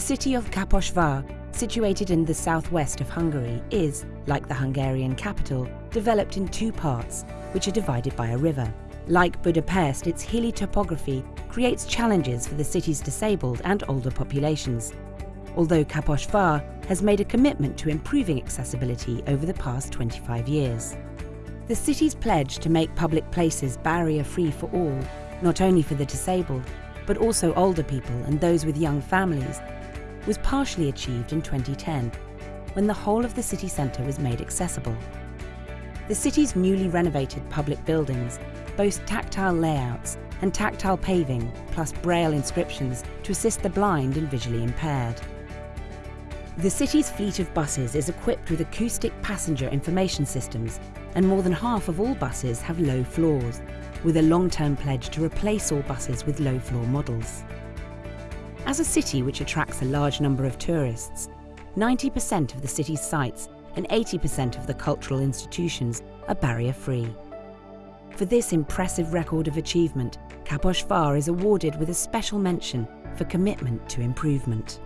city of Kaposvár, situated in the southwest of Hungary, is, like the Hungarian capital, developed in two parts, which are divided by a river. Like Budapest, its hilly topography creates challenges for the city's disabled and older populations. Although Kaposvár has made a commitment to improving accessibility over the past 25 years. The city's pledge to make public places barrier-free for all, not only for the disabled, but also older people and those with young families, was partially achieved in 2010, when the whole of the city centre was made accessible. The city's newly renovated public buildings boast tactile layouts and tactile paving, plus braille inscriptions to assist the blind and visually impaired. The city's fleet of buses is equipped with acoustic passenger information systems, and more than half of all buses have low floors, with a long-term pledge to replace all buses with low-floor models. As a city which attracts a large number of tourists, 90% of the city's sites and 80% of the cultural institutions are barrier-free. For this impressive record of achievement, Kaposvár is awarded with a special mention for commitment to improvement.